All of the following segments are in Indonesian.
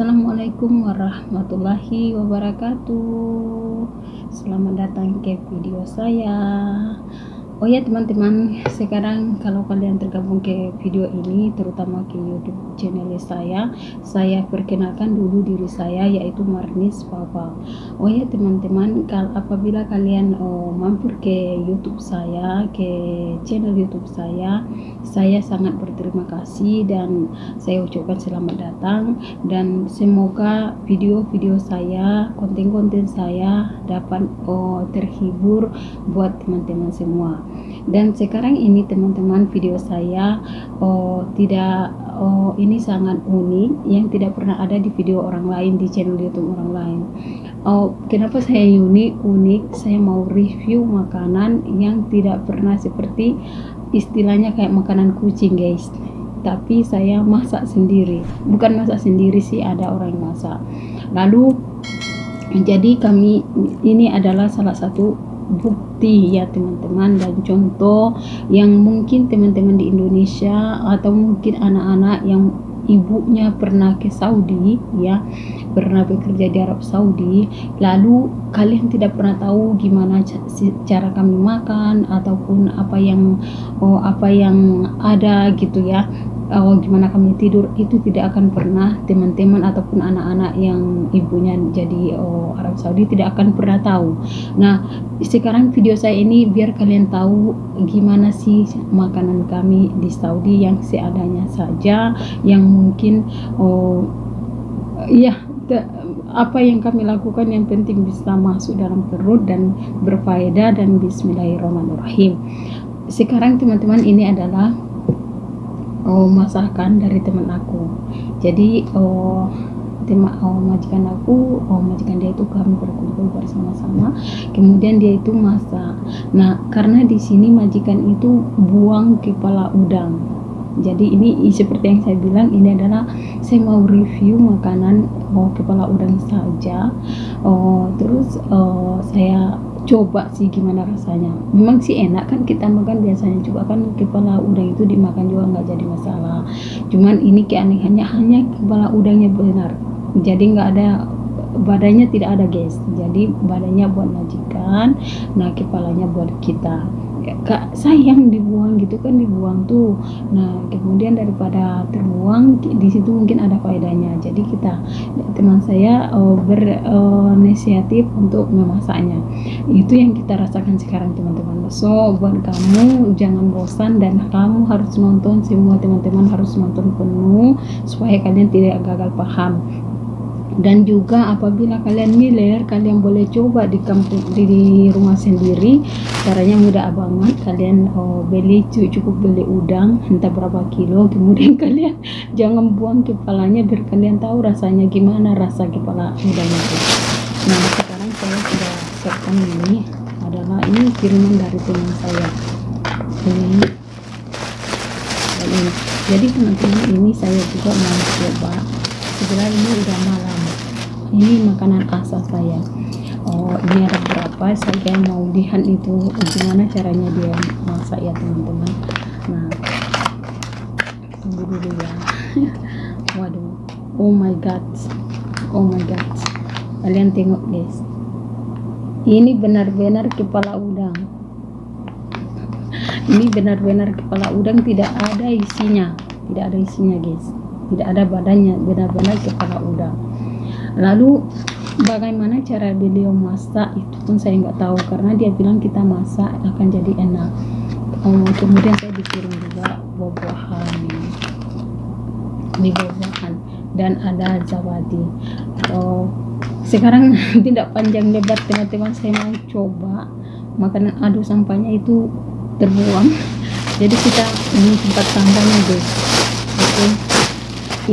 Assalamualaikum warahmatullahi wabarakatuh. Selamat datang ke video saya Oh ya teman-teman, sekarang kalau kalian tergabung ke video ini, terutama ke YouTube channel saya, saya perkenalkan dulu diri saya yaitu Marnis Papa. Oh ya teman-teman, kalau apabila kalian oh, mampir ke YouTube saya, ke channel YouTube saya, saya sangat berterima kasih dan saya ucapkan selamat datang. Dan semoga video-video saya, konten-konten saya dapat oh, terhibur buat teman-teman semua dan sekarang ini teman-teman video saya oh, tidak oh, ini sangat unik yang tidak pernah ada di video orang lain di channel youtube orang lain. Oh, kenapa saya unik unik? Saya mau review makanan yang tidak pernah seperti istilahnya kayak makanan kucing guys. Tapi saya masak sendiri. Bukan masak sendiri sih ada orang yang masak. Lalu jadi kami ini adalah salah satu bukti ya teman-teman. Dan contoh yang mungkin teman-teman di Indonesia atau mungkin anak-anak yang ibunya pernah ke Saudi ya pernah bekerja di Arab Saudi lalu kalian tidak pernah tahu gimana cara kami makan ataupun apa yang oh apa yang ada gitu ya oh, gimana kami tidur itu tidak akan pernah teman-teman ataupun anak-anak yang ibunya jadi oh, Arab Saudi tidak akan pernah tahu. Nah sekarang video saya ini biar kalian tahu gimana sih makanan kami di Saudi yang seadanya saja yang mungkin oh iya apa yang kami lakukan yang penting bisa masuk dalam perut dan berfaedah dan bismillahirrahmanirrahim. Sekarang teman-teman ini adalah oh, masakan dari teman aku. Jadi oh tema oh, majikan aku oh majikan dia itu kami berkumpul bersama-sama. Kemudian dia itu masak. Nah karena di sini majikan itu buang kepala udang. Jadi ini seperti yang saya bilang ini adalah saya mau review makanan oh, kepala udang saja. Oh, terus oh, saya coba sih gimana rasanya. Memang sih enak kan kita makan biasanya juga kan kepala udang itu dimakan juga nggak jadi masalah. Cuman ini keanehannya hanya kepala udangnya benar. Jadi nggak ada badannya tidak ada guys jadi badannya buat majikan nah kepalanya buat kita kak sayang dibuang gitu kan dibuang tuh. Nah kemudian daripada terbuang di situ mungkin ada faedahnya. Jadi kita teman saya uh, berinisiatif uh, untuk memasaknya. Itu yang kita rasakan sekarang teman-teman. So buat kamu jangan bosan dan kamu harus nonton semua teman-teman harus nonton penuh supaya kalian tidak gagal paham dan juga apabila kalian miler kalian boleh coba di kampung di, di rumah sendiri. Caranya mudah banget. Kalian oh, beli cukup beli udang entah berapa kilo. Kemudian kalian jangan buang kepalanya biar kalian tahu rasanya gimana rasa kepala udang itu. Nah sekarang saya sudah siapkan ini. Adalah ini kiriman dari teman saya. Ini. Jadi teman-teman ini saya juga mau coba. Sebenarnya ini udah malam ini makanan asal saya. Oh ini ada berapa? Saya mau lihat itu gimana caranya dia masak ya teman-teman. Nah tunggu dulu ya. Waduh. Oh my god. Oh my god. Kalian tengok guys. Ini benar-benar kepala udang. Ini benar-benar kepala udang. Tidak ada isinya. Tidak ada isinya guys. Tidak ada badannya. Benar-benar kepala udang lalu bagaimana cara beliau masak itu pun saya nggak tahu karena dia bilang kita masak akan jadi enak. Oh, kemudian saya dikirim juga buah-buahan ini buah-buahan dan ada zawadi. Oh, sekarang tidak panjang lebar teman-teman saya mau coba makanan adu sampahnya itu terbuang. Jadi kita ini tempat sampahnya guys. Oke. Okay.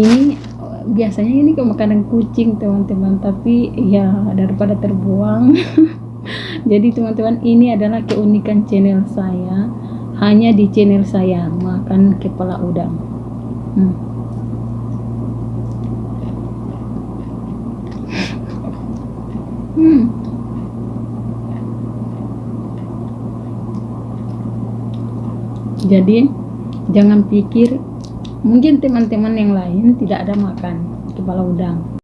ini biasanya ini ke makanan kucing teman-teman tapi ya daripada terbuang jadi teman-teman ini adalah keunikan channel saya hanya di channel saya makan kepala udang hmm. hmm. jadi jangan pikir mungkin teman-teman yang lain tidak ada makan kepala udang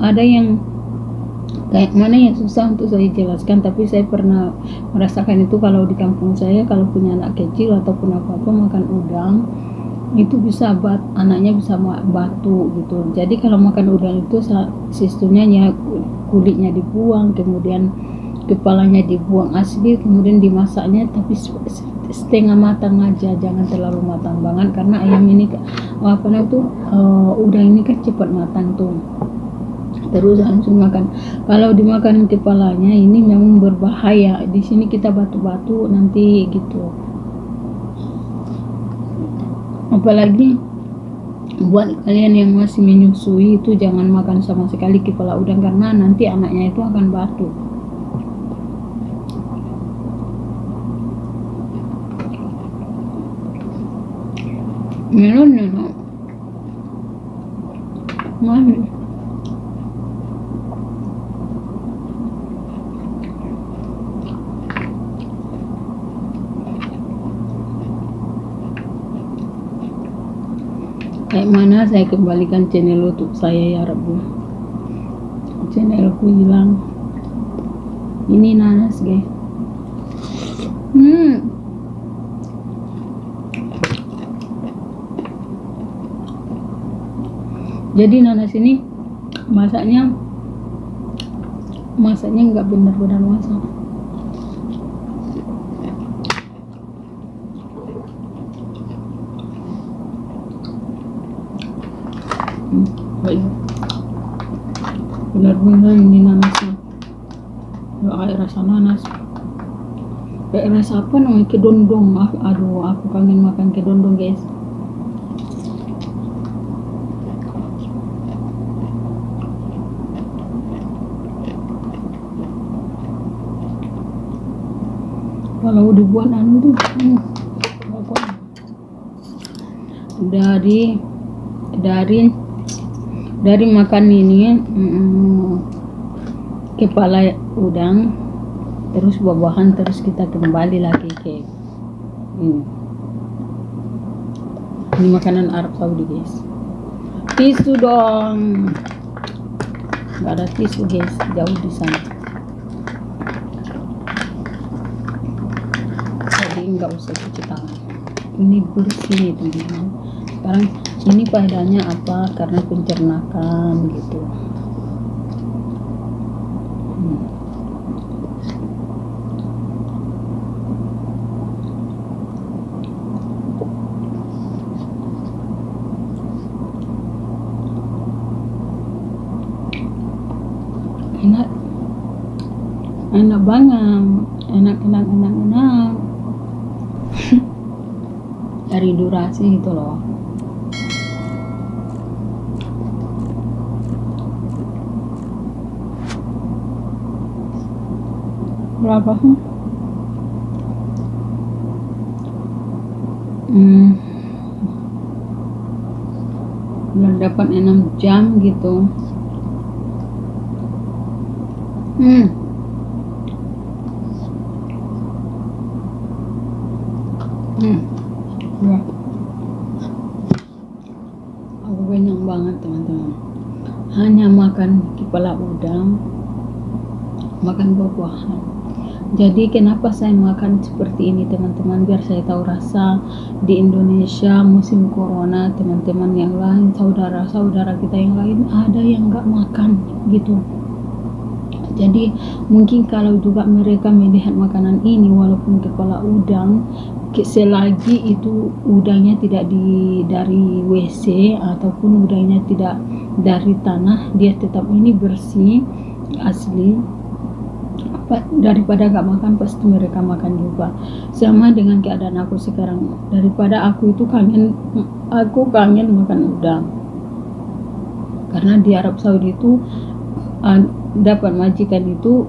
ada yang kayak mana yang susah untuk saya jelaskan tapi saya pernah merasakan itu kalau di kampung saya kalau punya anak kecil ataupun apa-apa makan udang itu bisa bat anaknya bisa batu gitu. Jadi kalau makan udang itu sistemnya ya kulitnya dibuang kemudian kepalanya dibuang asli kemudian dimasaknya tapi setengah matang aja jangan terlalu matang banget karena ayam ini apa namanya tuh uh, udang ini kan cepat matang tuh terus langsung makan. Kalau dimakan kepalanya ini memang berbahaya. Di sini kita batu-batu nanti gitu. Apalagi buat kalian yang masih menyusui itu jangan makan sama sekali kepala udang karena nanti anaknya itu akan batu. Melon ya manis kayak mana saya kembalikan channel youtube saya ya Rabbu? Channelku hilang. Ini nanas guys. Hmm. Jadi nanas ini masaknya masaknya nggak benar-benar masak baik. Benar-benar ini nanasnya ya kayak rasa nanas. Kayak rasa apa namanya? Kedondong. Aduh aku kangen makan kedondong guys. Kalau dibuat anu tuh hmm, dari dari dari makan ini mm, kepala udang terus buah-buahan terus kita kembali lagi ke ini. Ini makanan Arab Saudi guys. Tisu dong. Nggak ada tisu guys. Jauh di sana. Jadi nggak usah cuci tangan. Ini bersih teman-teman. Sekarang ini faedahnya apa? Karena pencernakan gitu. Hmm. enak. Enak banget. Enak enak enak enak. Dari durasi itu loh berapa? Sih hmm. udah dapat 6 jam gitu. Hmm. Hmm. Ya aku kenyang banget teman-teman. Hanya makan kepala udang makan buah-buahan jadi kenapa saya makan seperti ini teman-teman? Biar saya tahu rasa di Indonesia musim corona teman-teman yang lain saudara-saudara kita yang lain ada yang nggak makan gitu. Jadi mungkin kalau juga mereka melihat makanan ini walaupun kepala udang selagi itu udangnya tidak di dari WC ataupun udangnya tidak dari tanah dia tetap ini bersih asli daripada gak makan pasti mereka makan juga. Sama dengan keadaan aku sekarang. Daripada aku itu kangen aku kangen makan udang. Karena di Arab Saudi itu dapat majikan itu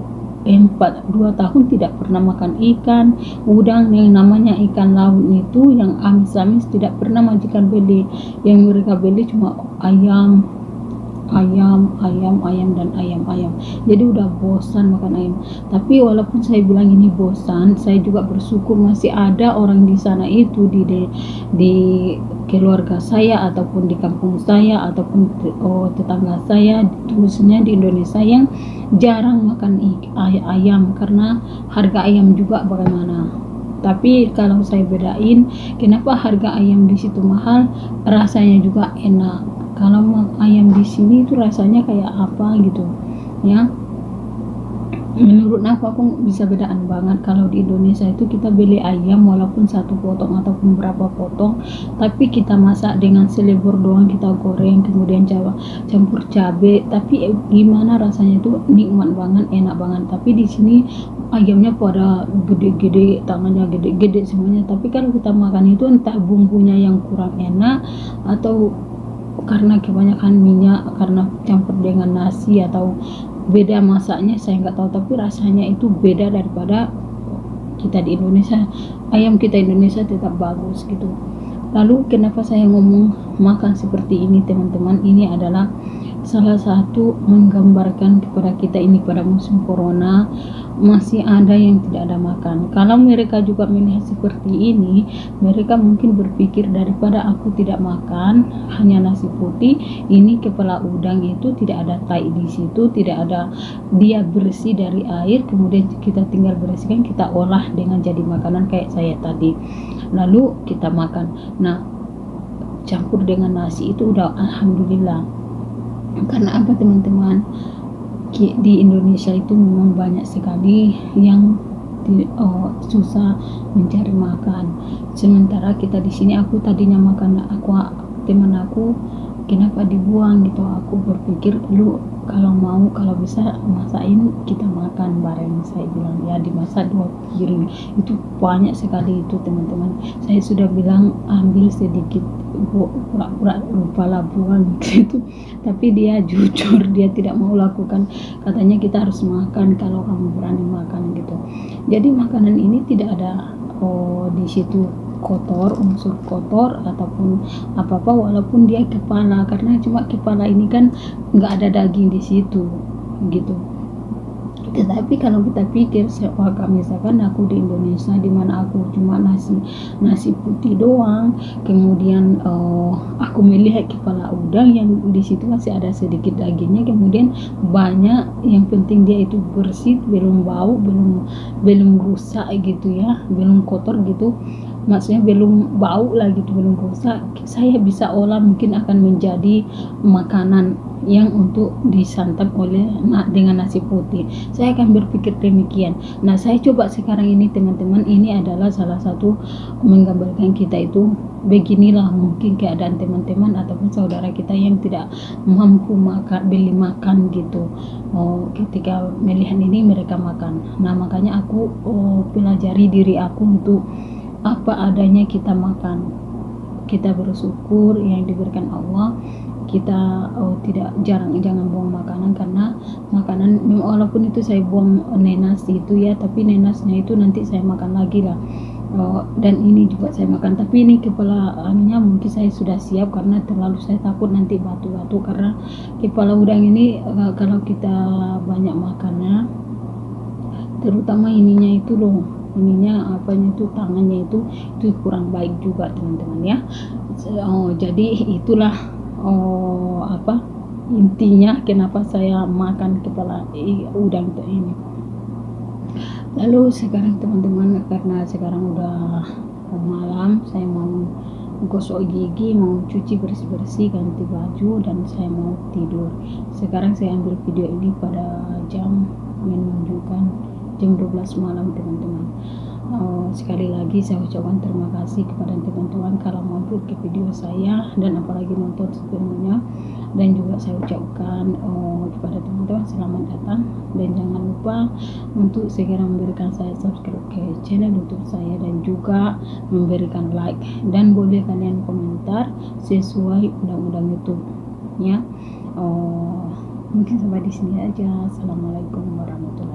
empat dua tahun tidak pernah makan ikan. Udang yang namanya ikan laut itu yang amis-amis tidak pernah majikan beli. Yang mereka beli cuma ayam ayam ayam ayam dan ayam ayam. Jadi udah bosan makan ayam. Tapi walaupun saya bilang ini bosan saya juga bersyukur masih ada orang di sana itu di di, di keluarga saya ataupun di kampung saya ataupun oh, tetangga saya khususnya di Indonesia yang jarang makan ayam karena harga ayam juga bagaimana. Tapi kalau saya bedain kenapa harga ayam di situ mahal? Rasanya juga enak kalau ayam di sini itu rasanya kayak apa gitu ya? Menurut aku aku bisa bedaan banget. Kalau di Indonesia itu kita beli ayam walaupun satu potong ataupun berapa potong tapi kita masak dengan selebor doang kita goreng kemudian jawa campur cabe. Tapi gimana rasanya itu nikmat banget enak banget. Tapi di sini ayamnya pada gede-gede tangannya gede-gede semuanya. Tapi kalau kita makan itu entah bumbunya yang kurang enak atau karena kebanyakan minyak karena campur dengan nasi atau beda masaknya saya nggak tahu. Tapi rasanya itu beda daripada kita di Indonesia. Ayam kita Indonesia tetap bagus gitu. Lalu kenapa saya ngomong makan seperti ini teman-teman? Ini adalah salah satu menggambarkan kepada kita ini pada musim corona masih ada yang tidak ada makan. Kalau mereka juga melihat seperti ini mereka mungkin berpikir daripada aku tidak makan hanya nasi putih ini kepala udang itu tidak ada tai di situ tidak ada dia bersih dari air kemudian kita tinggal bersihkan kita olah dengan jadi makanan kayak saya tadi. Lalu kita makan. Nah campur dengan nasi itu udah alhamdulillah karena apa teman-teman? Di Indonesia itu memang banyak sekali yang di, oh, susah mencari makan. Sementara kita di sini aku tadinya makan aku teman aku kenapa dibuang? Gitu. Aku berpikir lu kalau mau kalau bisa masakin kita makan bareng. Saya bilang ya dimasak dua piring. Itu banyak sekali itu teman-teman. Saya sudah bilang ambil sedikit pura-pura lupa lah buang gitu tapi dia jujur dia tidak mau lakukan. Katanya kita harus makan kalau kamu berani makan gitu. Jadi makanan ini tidak ada oh di situ kotor unsur kotor ataupun apa apa walaupun dia kepala. Karena cuma kepala ini kan nggak ada daging di situ gitu tetapi kalau kita pikir seolah misalkan aku di Indonesia di mana aku cuma nasi nasi putih doang kemudian uh, aku melihat kepala udang yang di situ masih ada sedikit dagingnya kemudian banyak yang penting dia itu bersih belum bau belum belum rusak gitu ya belum kotor gitu. Maksudnya belum bau lah gitu belum rusak. Saya bisa olah mungkin akan menjadi makanan yang untuk disantap oleh dengan nasi putih. Saya akan berpikir demikian. Nah saya coba sekarang ini teman-teman. Ini adalah salah satu menggambarkan kita itu beginilah mungkin keadaan teman-teman ataupun saudara kita yang tidak mampu makan beli makan gitu. Oh, ketika melihat ini mereka makan. Nah makanya aku oh, pelajari diri aku untuk apa adanya kita makan. Kita bersyukur yang diberikan Allah kita oh, tidak jarang jangan buang makanan karena makanan walaupun itu saya buang nenas itu ya tapi nenasnya itu nanti saya makan lagi lah. Oh, dan ini juga saya makan. Tapi ini kepala anunya mungkin saya sudah siap karena terlalu saya takut nanti batu-batu karena kepala udang ini uh, kalau kita banyak makannya terutama ininya itu loh ininya apanya itu tangannya itu itu kurang baik juga teman-teman ya. Oh, jadi itulah oh apa? Intinya kenapa saya makan kepala udang ini? Lalu sekarang teman-teman karena sekarang udah malam saya mau gosok gigi mau cuci bersih-bersih ganti baju dan saya mau tidur. Sekarang saya ambil video ini pada jam menunjukkan jam 12 malam teman-teman uh, sekali lagi saya ucapkan terima kasih kepada teman-teman kalau mampir ke video saya dan apalagi nonton sepenuhnya. Dan juga saya ucapkan uh, kepada teman-teman selamat datang. Dan jangan lupa untuk segera memberikan saya subscribe ke channel youtube saya dan juga memberikan like. Dan boleh kalian komentar sesuai undang-undang youtube ya uh, mungkin sampai di sini aja. Assalamualaikum warahmatullahi